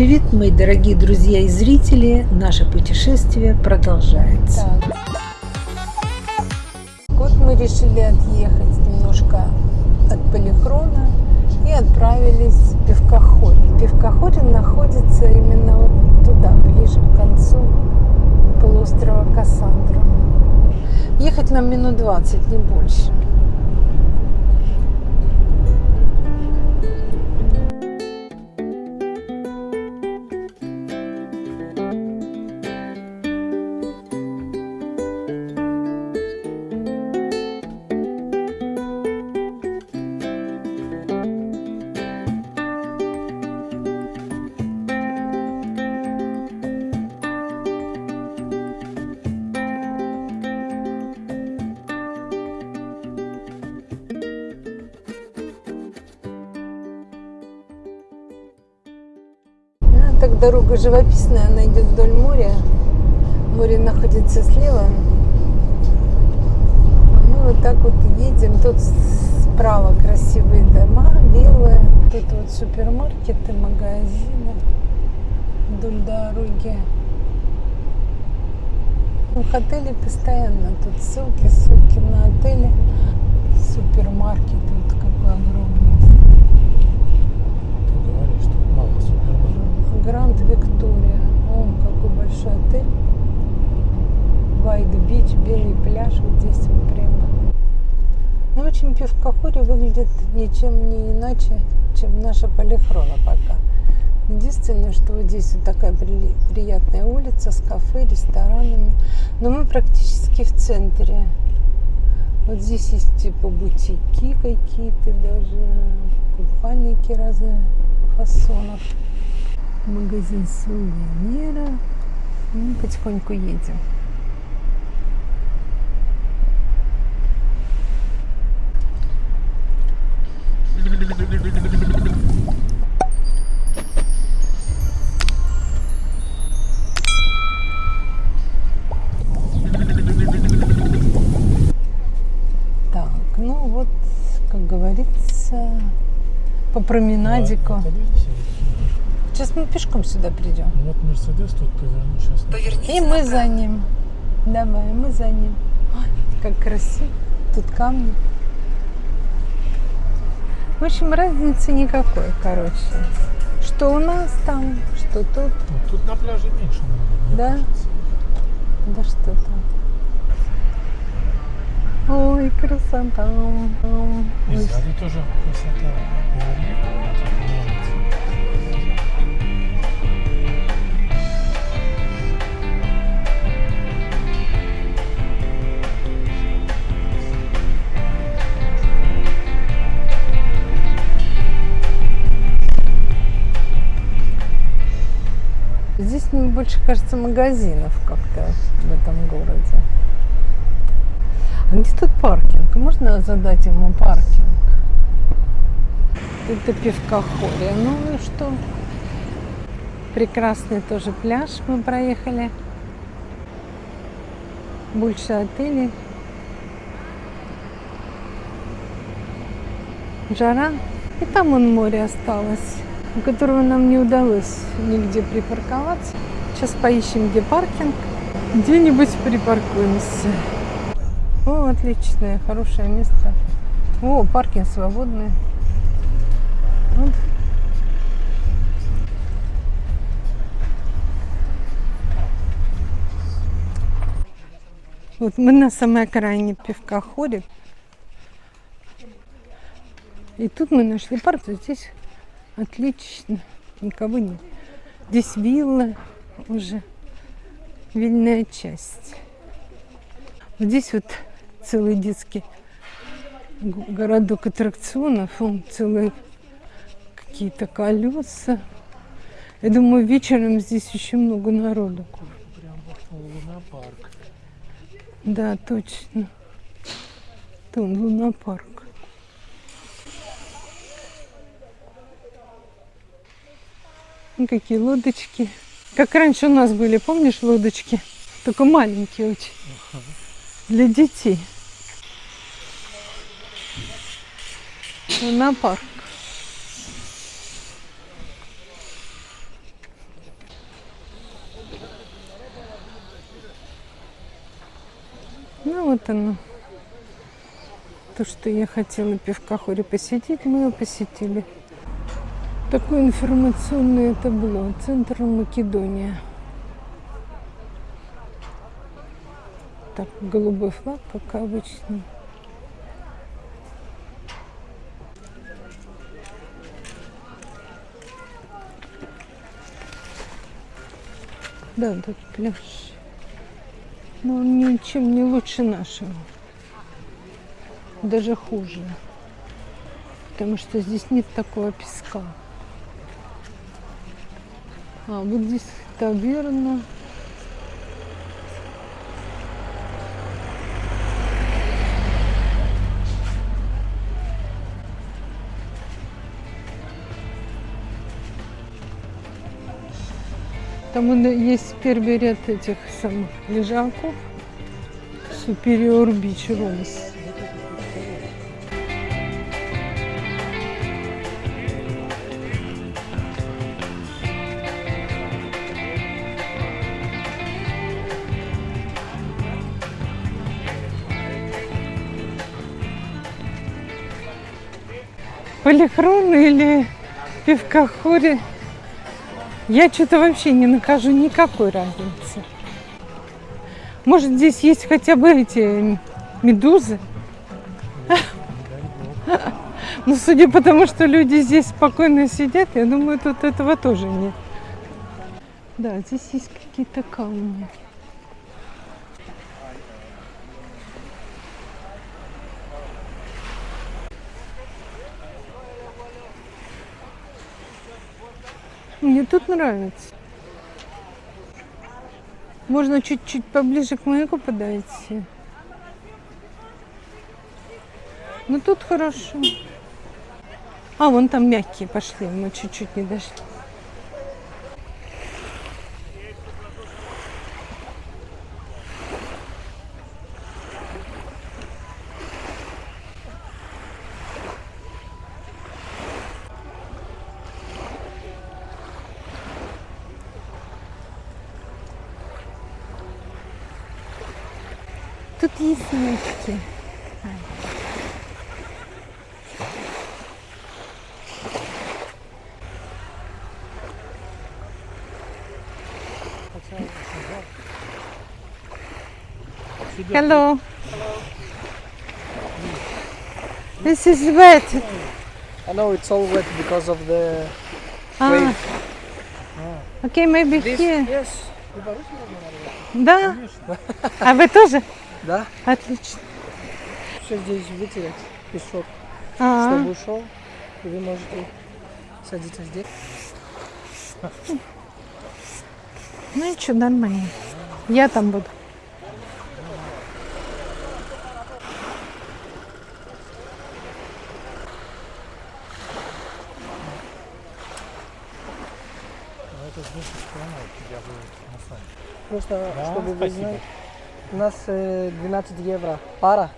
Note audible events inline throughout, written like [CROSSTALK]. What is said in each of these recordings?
Привет, мои дорогие друзья и зрители! Наше путешествие продолжается. Так. Вот мы решили отъехать немножко от Полихрона и отправились в Пивкохорин. Пивкохорин находится именно вот туда, ближе к концу полуострова Кассандра. Ехать нам минут 20, не больше. Так дорога живописная, она идет вдоль моря. Море находится слева. А мы вот так вот едем. Тут справа красивые дома, белые. Тут вот супермаркеты, магазины вдоль дороги. Ну, в отеле постоянно тут ссылки, ссылки на отели. Супермаркеты вот какой огромный. Ты говоришь, что мало супермаркетов. Гранд Виктория. О, какой большой отель. Вайд Бич, белый пляж. Вот здесь вот прямо. Ну, в общем, Пивкохоре выглядит ничем не иначе, чем наша Полихрона пока. Единственное, что вот здесь вот такая при- приятная улица с кафе, ресторанами. Но мы практически в центре. Вот здесь есть типа бутики какие-то даже, купальники разных фасонов. Магазин сувенира. Мы потихоньку едем. Так, ну вот, как говорится, по променадику. Видите, Сейчас мы пешком сюда придем. вот Мерседес тут повернул сейчас. Поверните И мы направо. за ним. Давай, мы за ним. Ой, как красиво. Тут камни. В общем, разницы никакой, короче. Что у нас там, что тут. Ну, тут на пляже меньше, наверное, мне Да? кажется. Да что там. Ой, красота. И сзади тоже красота. Здесь мне больше кажется магазинов как-то в этом городе. А где тут паркинг? Можно задать ему паркинг? Это пивкохория. Ну и что? Прекрасный тоже пляж мы проехали. Больше отелей. Жара. И там он море осталось, у которого нам не удалось нигде припарковаться. Сейчас поищем, где паркинг. Где-нибудь припаркуемся. О, отличное, хорошее место. О, паркинг свободный. Вот. Вот мы на самой окраине пивкоходе. И тут мы нашли парк, вот здесь отлично, никого нет. Здесь вилла уже, вильная часть. Здесь вот целый детский городок аттракционов, он целые какие-то колеса. Я думаю, вечером здесь еще много народу. Да, точно. Тут лунопарк. Какие лодочки. Как раньше у нас были, помнишь, лодочки? Только маленькие очень. Для детей. На парк. Ну вот оно. То, что я хотела пивка хоре посетить, мы его посетили. Такое информационное табло. Центр Македония. Так, голубой флаг, как обычно. Да, тут пляж. Но он ничем не лучше нашего. Даже хуже. Потому что здесь нет такого песка. А, вот здесь таверна. Там есть первый ряд этих самых лежаков. Superior Beach Rooms. Полихрон или пивкохоре. Я что-то вообще не нахожу никакой разницы. Может, здесь есть хотя бы эти медузы? Ну, судя по тому, что люди здесь спокойно сидят, я думаю, тут этого тоже нет. Да, здесь есть какие-то камни. Мне тут нравится. Можно чуть-чуть поближе к маяку подойти. Ну тут хорошо. А, вон там мягкие пошли, мы чуть-чуть не дошли. Тут есть мягкие. Hello. This is wet. I know it's all wet because of the Ah. Okay, maybe this. here. Yes. Да. А вы тоже? Да. Отлично. Все здесь вытереть песок, А, чтобы ушел. И вы можете садиться здесь. ну и что, нормально. Я там буду. Ну. Просто, Да, чтобы вы знали, у нас э, 12 евро пара.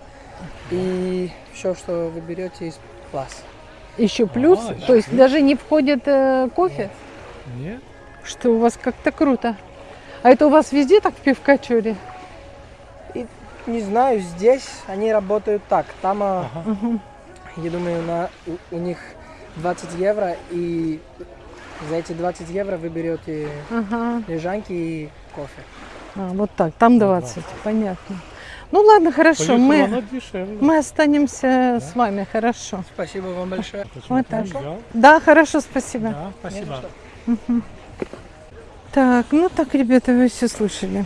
И все, что вы берете из класс. Еще плюс, А, то есть даже не входит э, кофе, Нет? что у вас как-то круто. А это у вас везде так в пивкачуре? Не знаю, здесь они работают так. Там, а, Ага. Я думаю, на, у, у них 20 евро. И за эти 20 евро вы берете Ага. лежанки и кофе. А, вот так, там 20, понятно. Ну ладно, хорошо, Поехала, мы, мы останемся с вами, хорошо. Спасибо вам большое. Вот так. взял? Да, хорошо, спасибо. Да, спасибо. Так, ну так, ребята, вы все слышали.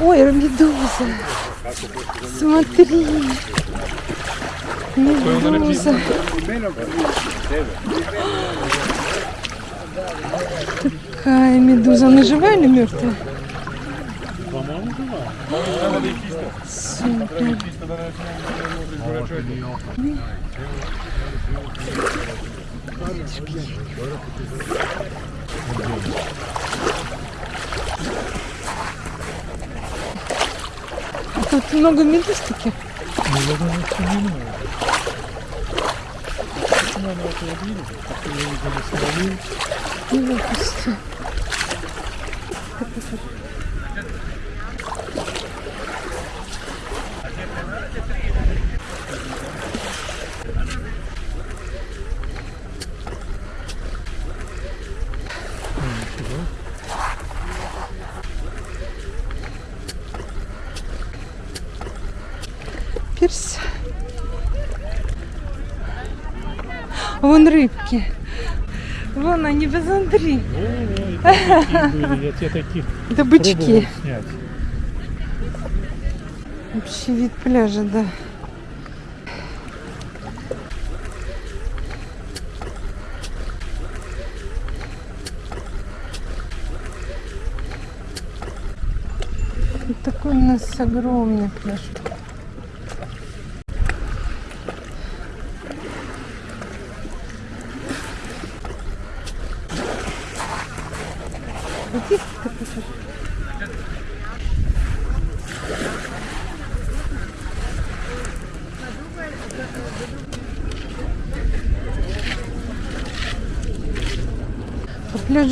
Ой, медуза. Смотри. Медуза. Какая медуза? Она живая или мертвая? По-моему, жива. Супер. А Тут много медуз таких. Ну, я думаю, что не много. Надо это вот видеть, как я видел, словил. Не выпусти. Вон рыбки. Вон они, тебе таких Это бычки. Вообще вид пляжа, да. Вот такой у нас огромный пляж.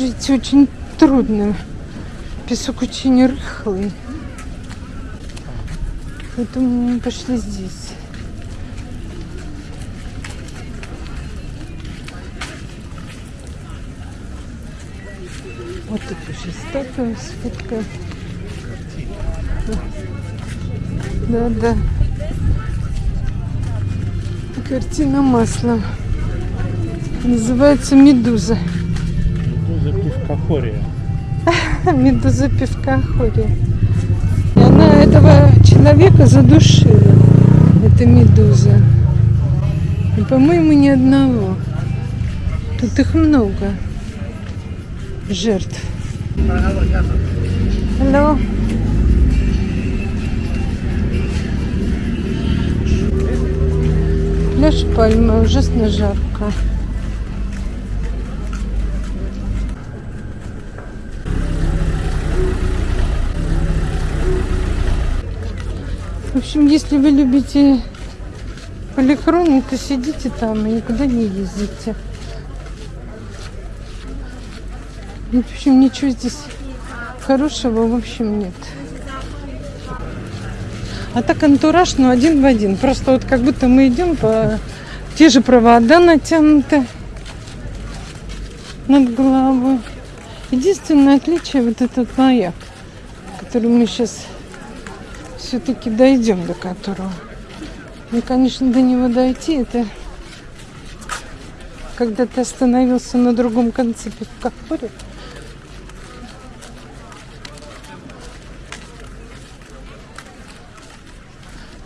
Идти очень трудно. Песок очень рыхлый. Поэтому мы пошли здесь. Вот тут еще статуя с фоткой. Да, да. Картина маслом. Называется «Медуза». Пивкохория. [LAUGHS] Медуза пивка ходит. И она этого человека задушила. Это медуза. И, по-моему, ни одного. Тут их много. Жертв. Алло. Пляж Пальма, ужасно жарко. Общем, если вы любите полихроны, то сидите там и никуда не ездите. В общем, ничего здесь хорошего, в общем, нет. А так антураж, ну, один в один. Просто вот как будто мы идем по... Те же провода натянуты над головой. Единственное отличие вот этот маяк, который мы сейчас все-таки дойдем до которого. Ну, конечно, до него дойти, это когда ты остановился на другом конце пивкохоря.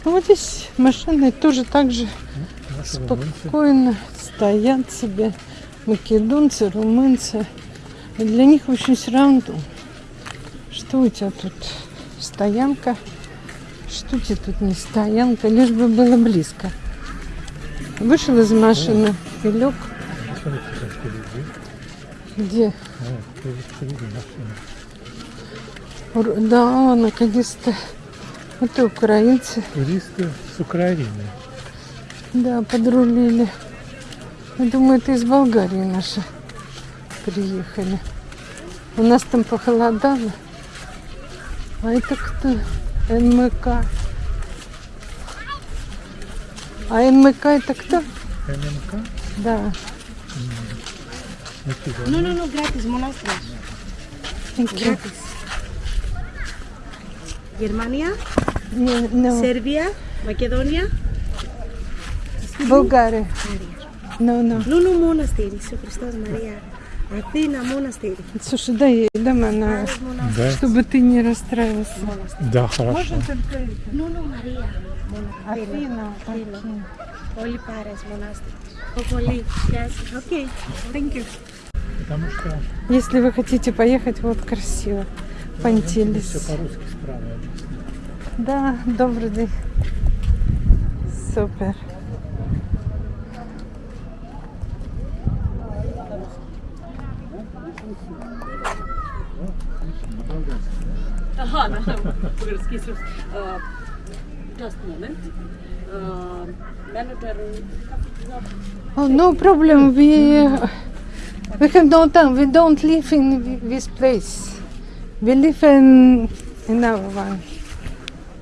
Ну, вот здесь машины тоже так же спокойно стоят себе македонцы, румынцы. И для них, общем, все равно, что у тебя тут стоянка, что тебе тут не стоянка, лишь бы было близко. Вышел из машины и лег. Где? Да, наконец-то. Вот и украинцы. Туристы с Украины. Да, подрулили. Я думаю, это из Болгарии наши приехали. У нас там похолодало. А это кто? НМК. А НМК это кто? ММК? Да. Никита, No, no, no, gratis, monastros. Thank you. Gratis. Germania, Не, no. Serbia, Macedonia, Bulgaria. No, no. Lulu Monastery, Иисус Христос, Мария. А ты на монастырь. Слушай, дай, дай она, да? чтобы ты не расстраивался. Монастырь. Да, хорошо. Можно только... Ну, ну, Мария. Афина. Афина. Оли Парес, монастырь. Окей, thank you. Потому что... Если вы хотите поехать, вот красиво. Да, Пантелис. Все по-русски справа. Да, добрый день. Супер. Aha, no, [LAUGHS] Bulgarski is uh, just a moment. Uh, manager, Oh, no problem. We we have no time. We don't live in this place. We live in another one.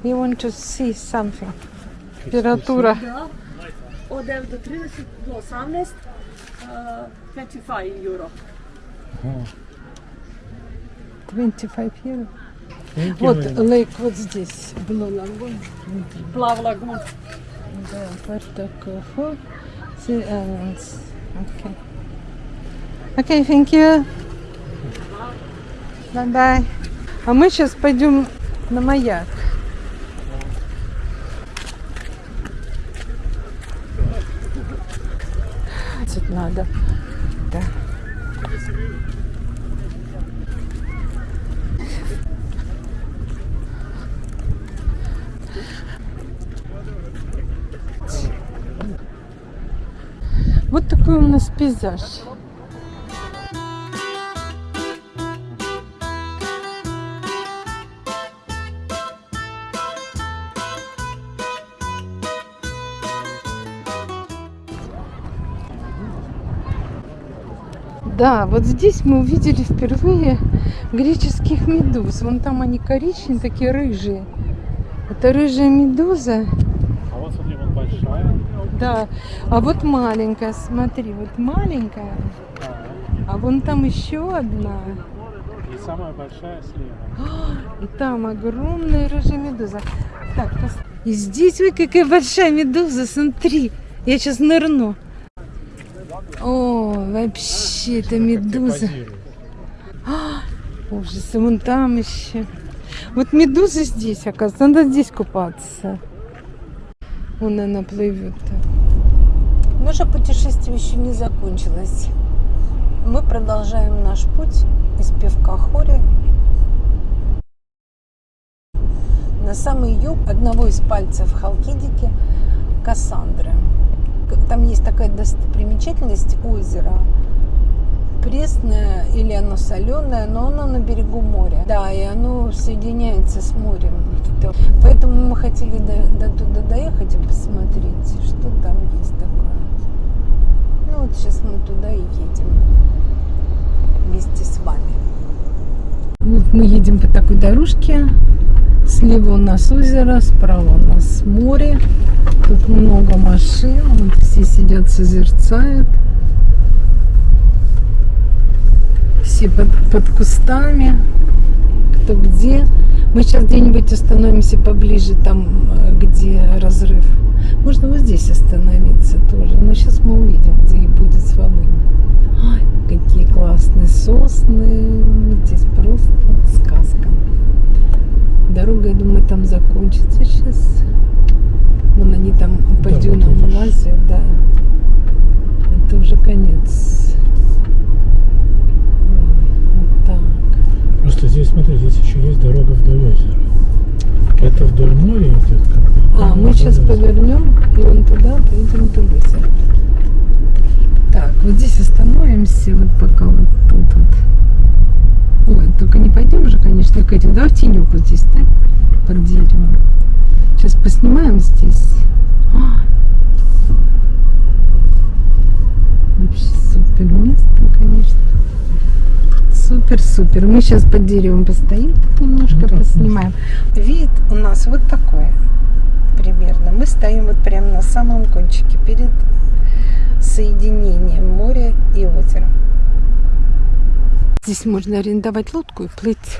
We want to see something. Литература. да, od 9 do 30 do 18, uh, 25 euro. 25 евро. Вот лейк вот здесь. Blue Lagoon. Plav Lagoon. Да, Islands. Okay. Okay, thank you. Bye-bye. А мы сейчас пойдем на маяк. Тут надо. Да. Вот такой у нас пейзаж. Да, вот здесь мы увидели впервые греческих медуз. Вон там они коричневые, такие рыжие. Это рыжая медуза. А вот смотри, вот большая. Да, а вот маленькая, смотри, вот маленькая, А, а вон там еще одна, и самая большая слева. и там огромная рыжая медуза. Так, пос- и здесь, ой, какая большая медуза, смотри, я сейчас нырну. О, вообще, это медуза. Позирует. Ужас, и вон там еще. Вот медуза здесь, оказывается, надо здесь купаться. Вон она плывет. Наше путешествие еще не закончилось. Мы продолжаем наш путь из Певкахори на самый юг одного из пальцев Халкидики Кассандры. Там есть такая достопримечательность озера. Пресное или оно соленое, но оно на берегу моря. Да, и оно соединяется с морем. То- Поэтому мы хотели до, до туда доехать и посмотреть, что там есть такое. Ну вот сейчас мы туда и едем вместе с вами. Вот мы едем по такой дорожке. Слева у нас озеро, справа у нас море. Тут много машин. Вот все сидят, созерцают. Все под, под кустами. Кто где. Мы сейчас где-нибудь остановимся поближе, там, э, где разрыв. Можно вот здесь остановиться тоже. Но сейчас мы увидим, где и будет свободнее. Ай, какие классные сосны. Здесь просто сказка. Дорога, я думаю, там закончится сейчас. Вон они там по Да, вот дюнам видишь. лазят, да. Это уже конец. Ой, вот так. Просто здесь, смотри, здесь еще есть дорога вдоль озера. Это вдоль моря идет как бы. А, там мы вдоль сейчас повернем и вон туда поедем вдоль озера. Так, вот здесь остановимся, вот пока вот тут вот. Ой, только не пойдем же, конечно, к этим. Давай в тенек вот здесь, да? Под деревом. Сейчас поснимаем здесь. А! Вообще супер место, конечно. Супер-супер. Мы сейчас под деревом постоим, немножко Ну, поснимаем. Вид у нас вот такой примерно. Мы стоим вот прямо на самом кончике перед соединением моря и озера. Здесь можно арендовать лодку и плыть.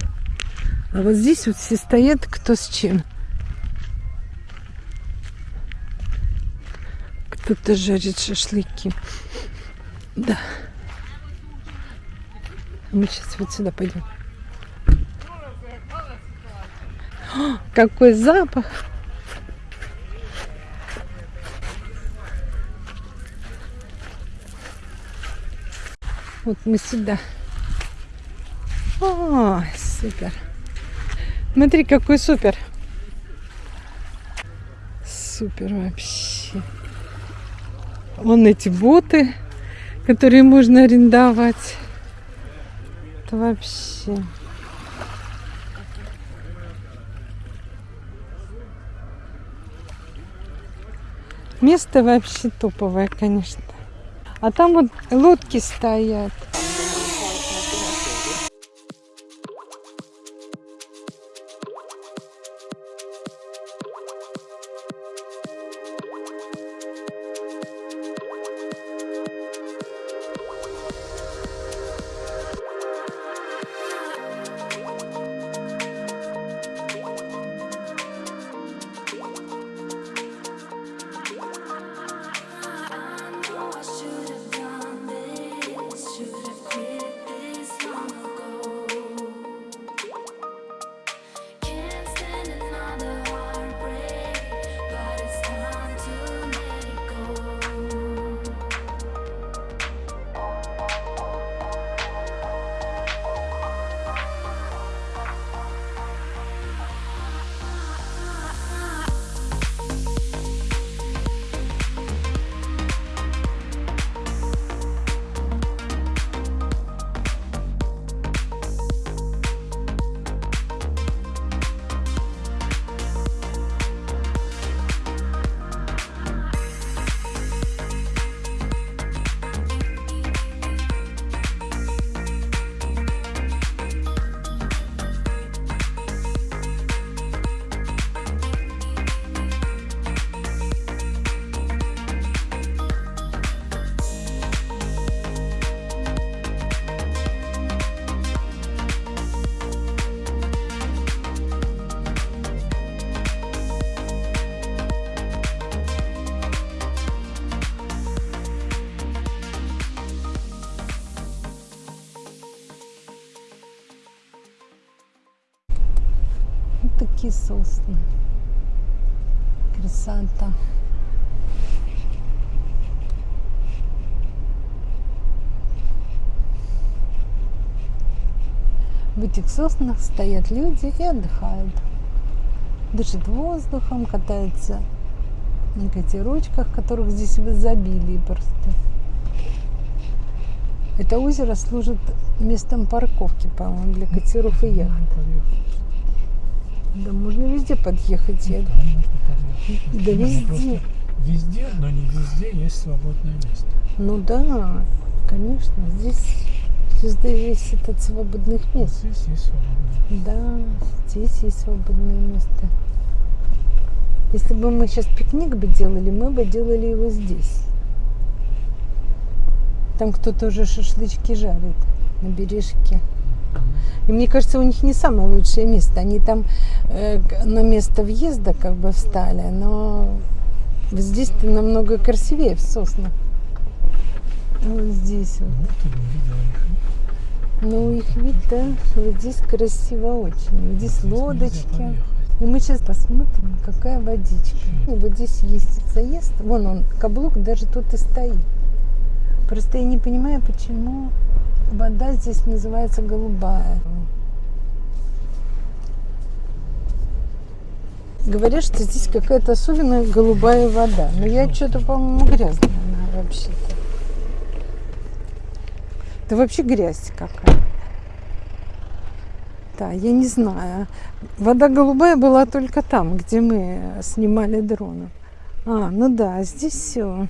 А вот здесь вот все стоят кто с чем. Кто-то жарит шашлыки. Да. Мы сейчас вот сюда пойдем. О, какой запах! Вот мы сюда. О, супер. Смотри, какой супер. Супер вообще. Вон эти боты, которые можно арендовать. Это вообще. Место вообще топовое, конечно. А там вот лодки стоят. Красота. В этих соснах стоят люди и отдыхают. Дышат воздухом, катаются на катерочках, которых здесь в изобилии просто. Это озеро служит местом парковки, по-моему, для катеров и яхт. Да можно везде подъехать. Я... Подъехать. Да Ну, везде. Везде, но не везде есть свободное место. Ну да, конечно, здесь звезда весит от свободных мест. здесь есть свободное Да, здесь есть свободное место. Если бы мы сейчас пикник бы делали, мы бы делали его здесь. Там кто-то уже шашлычки жарит на бережке. И мне кажется, у них не самое лучшее место. Они там э, на место въезда как бы встали, но здесь-то намного красивее в соснах. Вот здесь вот. Их. Ну, их вид, да, вот здесь красиво очень. Здесь лодочки. И мы сейчас посмотрим, какая водичка. И вот здесь есть заезд. Вон он, каблук даже тут и стоит. Просто я не понимаю, почему вода здесь называется голубая. Говорят, что здесь какая-то особенная голубая вода. Но я что-то, по-моему, грязная она вообще-то. Это вообще грязь какая. Да, я не знаю. Вода голубая была только там, где мы снимали дроном. А, ну да, здесь все.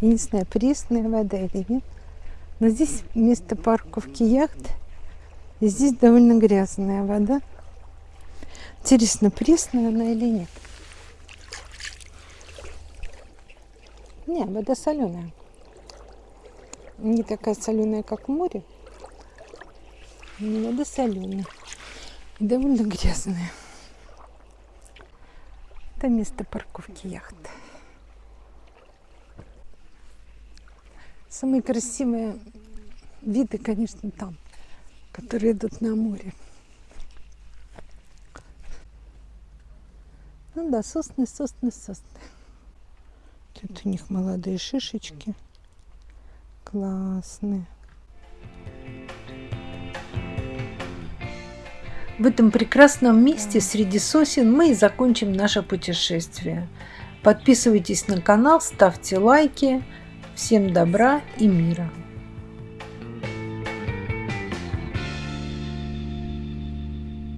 Я не знаю, пресная вода или нет. Но здесь место парковки яхт. И здесь довольно грязная вода. Интересно, пресная она или нет? Не, вода соленая. Не такая соленая, как в море. но Вода соленая. И довольно грязная. Это место парковки яхт. Самые красивые виды, конечно, там, которые идут на море. Ну да, сосны, сосны, сосны. Тут у них молодые шишечки. Классные. В этом прекрасном месте среди сосен мы и закончим наше путешествие. Подписывайтесь на канал, ставьте лайки. Всем добра и мира!